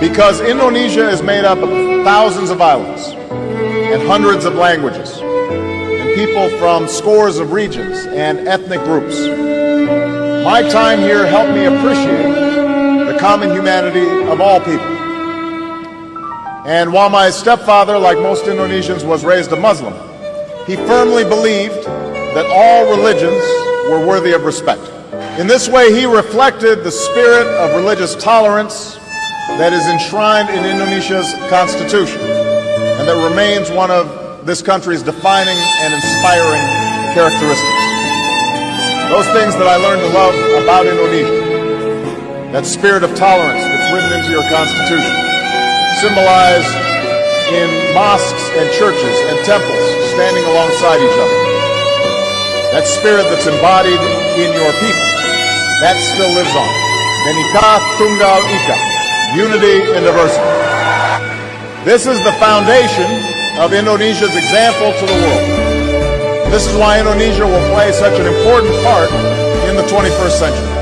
Because Indonesia is made up of thousands of islands and hundreds of languages and people from scores of regions and ethnic groups. My time here helped me appreciate the common humanity of all people. And while my stepfather, like most Indonesians, was raised a Muslim, he firmly believed that all religions were worthy of respect. In this way, he reflected the spirit of religious tolerance that is enshrined in Indonesia's constitution and that remains one of this country's defining and inspiring characteristics. Those things that I learned to love about Indonesia, that spirit of tolerance that's written into your constitution, symbolized in mosques and churches and temples standing alongside each other. That spirit that's embodied in your people, that still lives on. Bhinneka Tunggal Ika unity and diversity. This is the foundation of Indonesia's example to the world. This is why Indonesia will play such an important part in the 21st century.